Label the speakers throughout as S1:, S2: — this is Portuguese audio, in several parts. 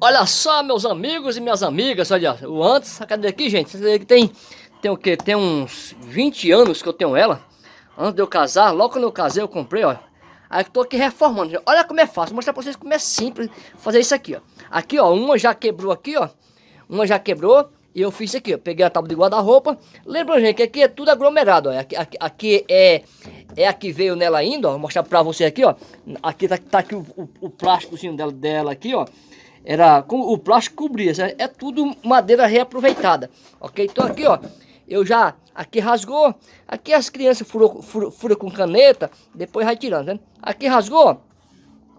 S1: Olha só, meus amigos e minhas amigas, olha, o antes, cadê aqui, gente? Tem, tem o que? Tem uns 20 anos que eu tenho ela. Antes de eu casar, logo quando eu casei, eu comprei, ó. Aí eu tô aqui reformando. Olha como é fácil, vou mostrar pra vocês como é simples fazer isso aqui, ó. Aqui, ó, uma já quebrou aqui, ó. Uma já quebrou. E eu fiz isso aqui, ó. Peguei a tábua de guarda-roupa. Lembra, gente, que aqui é tudo aglomerado, ó. Aqui, aqui, aqui é, é a que veio nela ainda, ó. Vou mostrar pra você aqui, ó. Aqui tá, tá aqui o, o, o plásticozinho dela, dela aqui, ó era o plástico cobria, é tudo madeira reaproveitada, ok? Então aqui, ó, eu já, aqui rasgou, aqui as crianças furam fura, fura com caneta, depois vai tirando, né? Aqui rasgou,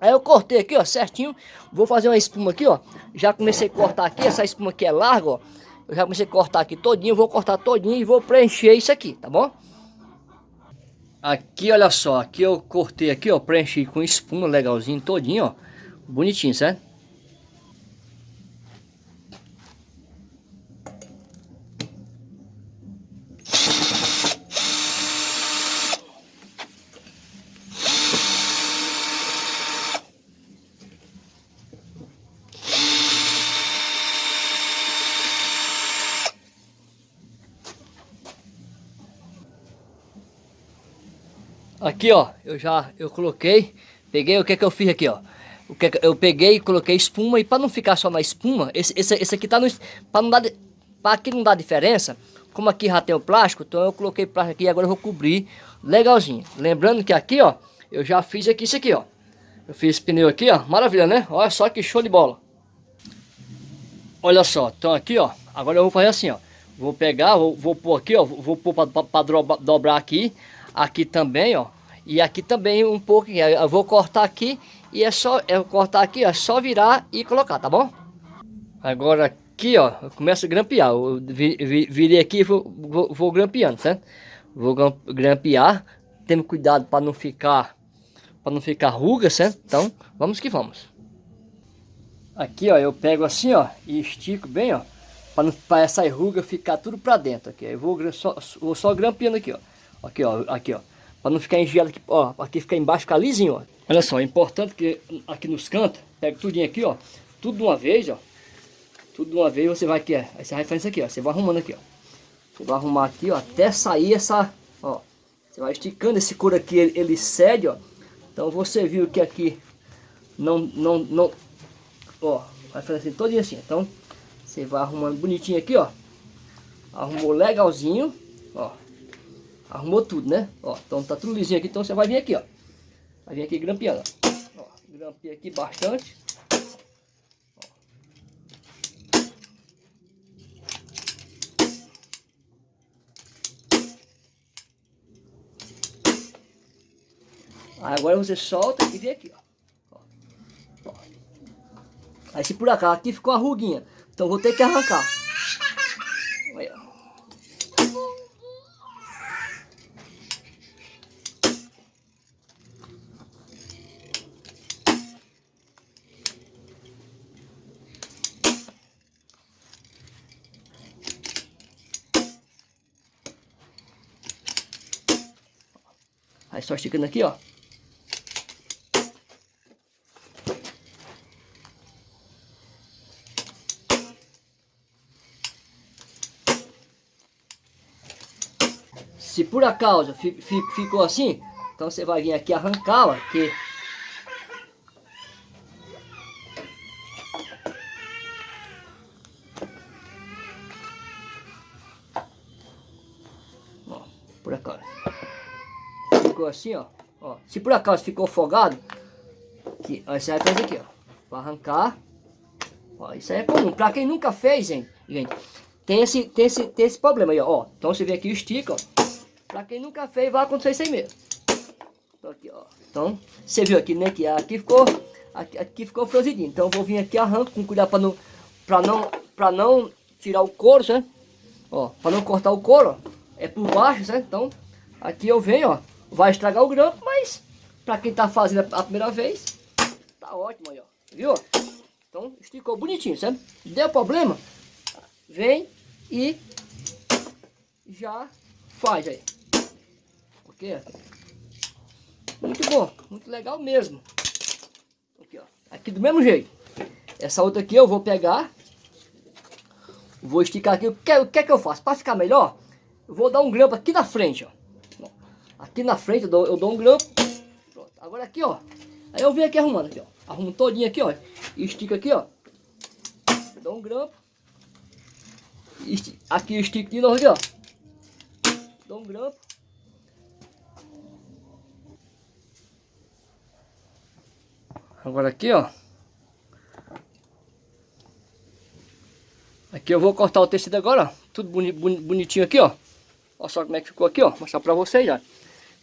S1: aí eu cortei aqui, ó, certinho, vou fazer uma espuma aqui, ó, já comecei a cortar aqui, essa espuma aqui é larga, ó, eu já comecei a cortar aqui todinho, vou cortar todinho e vou preencher isso aqui, tá bom? Aqui, olha só, aqui eu cortei aqui, ó, preenchi com espuma legalzinho todinho, ó, bonitinho, certo? Aqui, ó, eu já, eu coloquei, peguei, o que é que eu fiz aqui, ó. O que, é que eu peguei e coloquei espuma e para não ficar só na espuma, esse, esse, esse aqui tá no, para não dar, para aqui não dar diferença, como aqui já tem o plástico, então eu coloquei plástico aqui e agora eu vou cobrir legalzinho. Lembrando que aqui, ó, eu já fiz aqui isso aqui, ó. Eu fiz pneu aqui, ó, maravilha, né? Olha só que show de bola. Olha só, então aqui, ó, agora eu vou fazer assim, ó. Vou pegar, vou, vou pôr aqui, ó, vou pôr para dobrar aqui aqui também, ó. E aqui também um pouco, eu vou cortar aqui e é só, é cortar aqui, é só virar e colocar, tá bom? Agora aqui, ó, eu começo a grampear, eu virei aqui e vou, vou, vou grampeando, certo? Vou grampear, tendo cuidado para não ficar, para não ficar ruga, certo? Então, vamos que vamos. Aqui, ó, eu pego assim, ó, e estico bem, ó, para essa ruga ficar tudo para dentro aqui. Eu vou só, vou só grampeando aqui, ó. Aqui, ó, aqui, ó. Para não ficar engelado aqui, ó. Aqui ficar embaixo, ficar lisinho, ó. Olha só, é importante que aqui nos cantos, pega tudinho aqui, ó. Tudo de uma vez, ó. Tudo de uma vez você vai aqui, ó. Fazendo isso aqui, ó. Você vai arrumando aqui, ó. Você vai arrumar aqui, ó, até sair essa, ó. Você vai esticando esse couro aqui, ele, ele cede, ó. Então você viu que aqui não, não, não, ó. Vai fazer assim, todinho assim. Então, você vai arrumando bonitinho aqui, ó. Arrumou legalzinho, ó. Arrumou tudo, né? Ó, então tá tudo lisinho aqui, então você vai vir aqui, ó. Vai vir aqui grampeando, ó. Grampeia aqui bastante. Agora você solta e vem aqui, ó. ó. Aí se por acaso aqui ficou a ruguinha, então vou ter que arrancar. Aí só esticando aqui, ó. Se por acaso ficou assim, então você vai vir aqui arrancar, ó, que assim, ó, ó. Se por acaso ficou folgado, que, ó, você vai fazer aqui, ó. Pra arrancar. Ó, isso aí é comum. Pra quem nunca fez, gente, gente tem, esse, tem, esse, tem esse problema aí, ó. Então você vê aqui o estica, ó. Pra quem nunca fez, vai acontecer isso aí mesmo. Então, aqui, ó. Então, você viu aqui, né? Que aqui ficou, aqui, aqui ficou franzidinho. Então eu vou vir aqui arranco com cuidado pra não, pra não, pra não tirar o couro, certo? Ó, pra não cortar o couro, ó. É por baixo, certo? Então, aqui eu venho, ó vai estragar o grampo, mas para quem tá fazendo a primeira vez, tá ótimo aí, ó. Viu? Então, esticou bonitinho, certo? Deu problema? Vem e já faz aí. Ok? Muito bom, muito legal mesmo. Aqui, ó. Aqui do mesmo jeito. Essa outra aqui eu vou pegar. Vou esticar aqui. O que, o que é que eu faço? Para ficar melhor, eu vou dar um grampo aqui na frente, ó. Aqui na frente eu dou, eu dou um grampo. Pronto. Agora aqui, ó. Aí eu venho aqui arrumando aqui, ó. Arrumo todinho aqui, ó. E estico aqui, ó. Dou um grampo. Esti aqui eu estico de novo aqui, ó. Dou um grampo. Agora aqui, ó. Aqui eu vou cortar o tecido agora, ó. Tudo boni bonitinho aqui, ó. Olha só como é que ficou aqui, ó. Mostrar pra vocês, ó.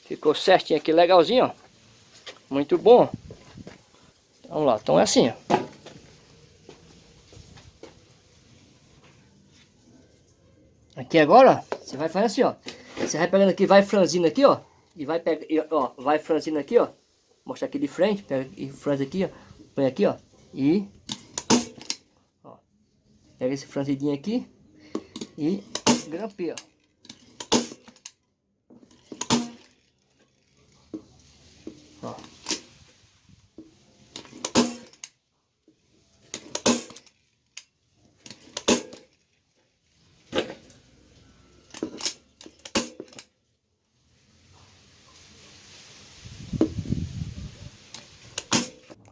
S1: Ficou certinho aqui, legalzinho, ó. Muito bom. Vamos lá, então é assim, ó. Aqui agora, você vai fazer assim, ó. Você vai pegando aqui, vai franzindo aqui, ó. E vai pegar, ó, vai franzindo aqui, ó. Mostrar aqui de frente, pega e franze aqui, ó. Põe aqui, ó. E ó. Pega esse franzidinho aqui e grampeia, ó.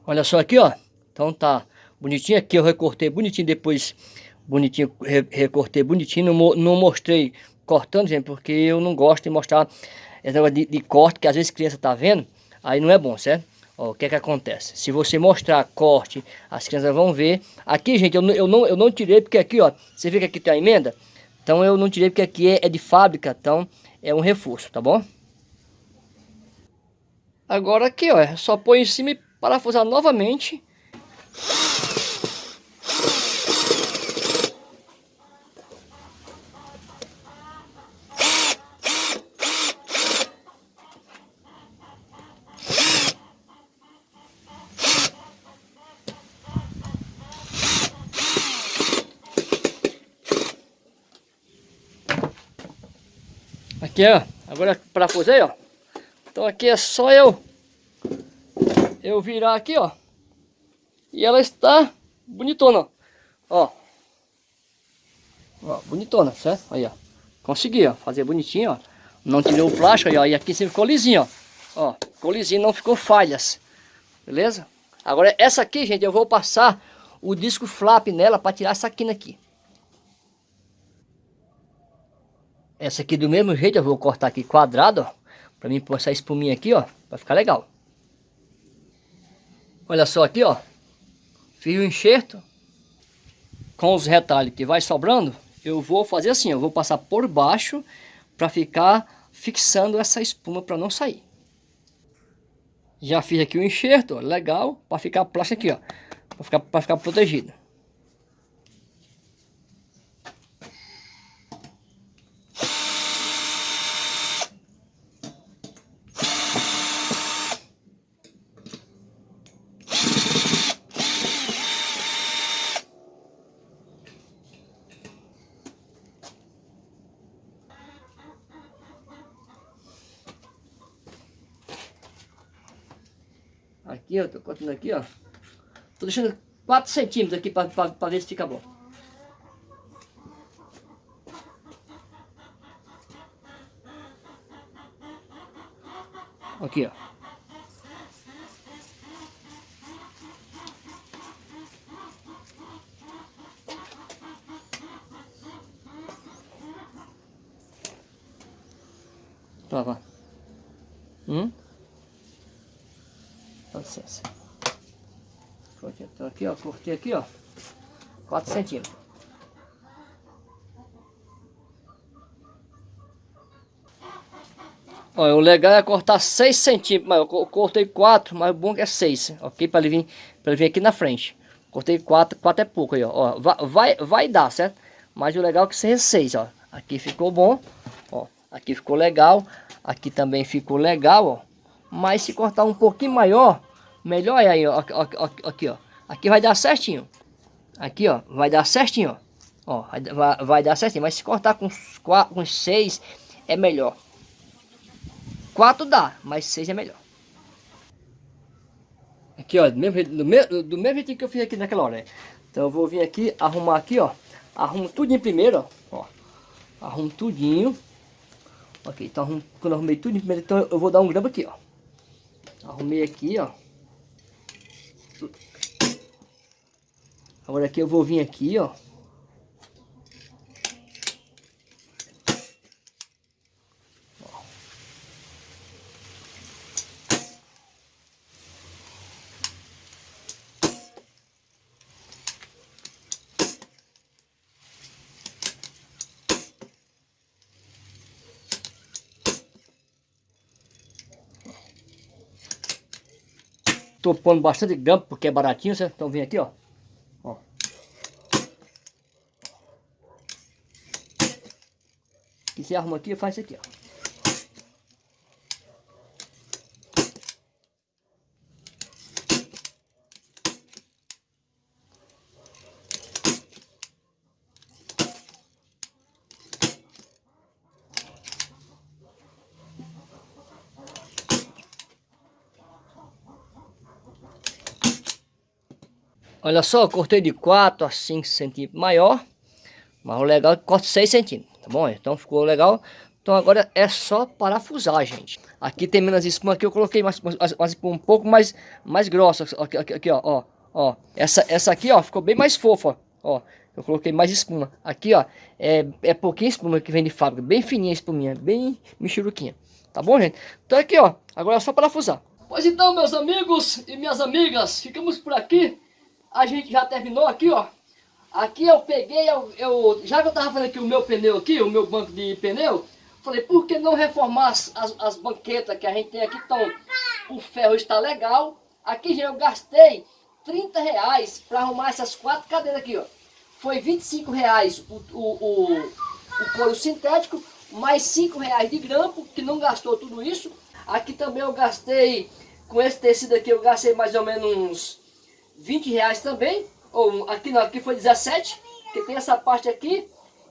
S1: Olha só aqui, ó. Então tá bonitinho. Aqui eu recortei bonitinho, depois bonitinho, re recortei bonitinho. Não, não mostrei cortando, gente, porque eu não gosto de mostrar esse negócio de, de corte, que às vezes criança tá vendo, aí não é bom, certo? Ó, o que é que acontece? Se você mostrar corte, as crianças vão ver. Aqui, gente, eu, eu, não, eu não tirei, porque aqui, ó, você vê que aqui tem a emenda? Então eu não tirei, porque aqui é, é de fábrica, então é um reforço, tá bom? Agora aqui, ó, é só põe em cima e parafusar novamente. Aqui, ó. Agora parafusei, ó. Então aqui é só eu eu virar aqui, ó. E ela está bonitona, ó. Ó, bonitona, certo? Aí, ó. Consegui, ó, fazer bonitinho, ó. Não tirou o plástico aí, ó. E aqui sempre ficou lisinho, ó. Ó, ficou lisinho, não ficou falhas. Beleza? Agora, essa aqui, gente, eu vou passar o disco flap nela para tirar essa quina aqui. Essa aqui do mesmo jeito, eu vou cortar aqui quadrado, ó. Pra mim pôr essa espuminha aqui, ó. Pra ficar legal. Olha só aqui, ó. Fiz o enxerto com os retalhos que vai sobrando. Eu vou fazer assim, eu vou passar por baixo para ficar fixando essa espuma para não sair. Já fiz aqui o enxerto, ó, legal, para ficar plástico aqui, ó. Para ficar, pra ficar protegido. Aqui, ó, tô cortando aqui, ó. Tô deixando 4 centímetros aqui para ver se fica bom. Aqui, ó. Tá, vai. Hum? Dá licença. Aqui, ó, cortei aqui, ó, 4 centímetros. Ó, o legal é cortar 6 centímetros, mas eu cortei 4, mas o bom é 6, ok? Para ele, vir, ele vir aqui na frente. Cortei 4, 4 é pouco aí, ó. ó vai, vai dar, certo? Mas o legal é que seja 6, ó. Aqui ficou bom, ó. Aqui ficou legal, aqui também ficou legal, ó. Mas se cortar um pouquinho maior, melhor é aí, ó, aqui, ó. Aqui vai dar certinho. Aqui, ó, vai dar certinho, ó. vai, vai dar certinho, mas se cortar com, quatro, com seis é melhor. Quatro dá, mas seis é melhor. Aqui, ó, do mesmo, do, mesmo, do mesmo jeito que eu fiz aqui naquela hora, né? Então eu vou vir aqui, arrumar aqui, ó. Arrumo tudinho primeiro, ó. arrumo tudinho. Ok, então quando eu arrumei tudo primeiro, então eu vou dar um grampo aqui, ó. Arrumei aqui, ó. Agora aqui eu vou vir aqui, ó. Tô pondo bastante grampo porque é baratinho, certo? Então vem aqui, ó. ó. E você arruma aqui e faz isso aqui, ó. Olha só, cortei de 4 a 5 centímetros maior. Mas o legal é que corta 6 centímetros, tá bom? Então ficou legal. Então agora é só parafusar, gente. Aqui tem menos espuma, aqui eu coloquei mais, um pouco mais, mais grossa. Aqui, aqui, aqui, ó, ó, ó. Essa, essa aqui, ó, ficou bem mais fofa, ó. Eu coloquei mais espuma. Aqui, ó, é, é pouquinha espuma que vem de fábrica. Bem fininha a espuminha, bem michuruquinha. Tá bom, gente? Então aqui, ó, agora é só parafusar. Pois então, meus amigos e minhas amigas, ficamos por aqui a gente já terminou aqui, ó. Aqui eu peguei, eu, eu, já que eu tava fazendo aqui o meu pneu aqui, o meu banco de pneu, falei, por que não reformar as, as, as banquetas que a gente tem aqui, então o ferro está legal. Aqui, já eu gastei 30 reais para arrumar essas quatro cadeiras aqui, ó. Foi 25 reais o, o, o, o couro sintético, mais 5 reais de grampo, que não gastou tudo isso. Aqui também eu gastei, com esse tecido aqui, eu gastei mais ou menos uns 20 reais também, ou aqui não, aqui foi 17, que tem essa parte aqui,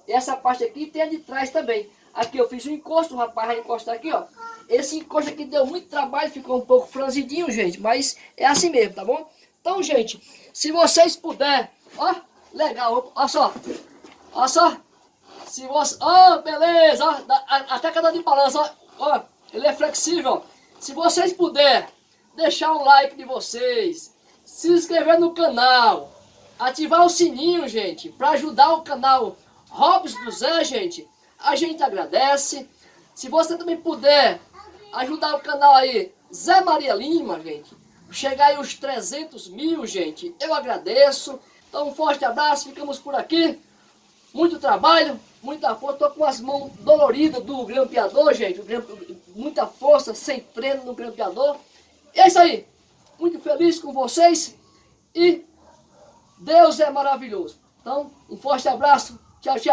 S1: essa parte aqui tem a de trás também. Aqui eu fiz um encosto, o rapaz vai encostar aqui, ó. Esse encosto aqui deu muito trabalho, ficou um pouco franzidinho, gente, mas é assim mesmo, tá bom? Então, gente, se vocês puderem, ó, legal, ó só, ó só, se você, ó, beleza, ó, até cada de balança, ó, ó, ele é flexível. Se vocês puderem deixar o like de vocês, se inscrever no canal, ativar o sininho, gente, para ajudar o canal Robs do Zé, gente, a gente agradece. Se você também puder ajudar o canal aí, Zé Maria Lima, gente, chegar aí os 300 mil, gente, eu agradeço. Então um forte abraço, ficamos por aqui. Muito trabalho, muita força, tô com as mãos doloridas do grampeador, gente, muita força, sem treino no grampeador. E é isso aí muito feliz com vocês e Deus é maravilhoso. Então, um forte abraço. Tchau, tchau.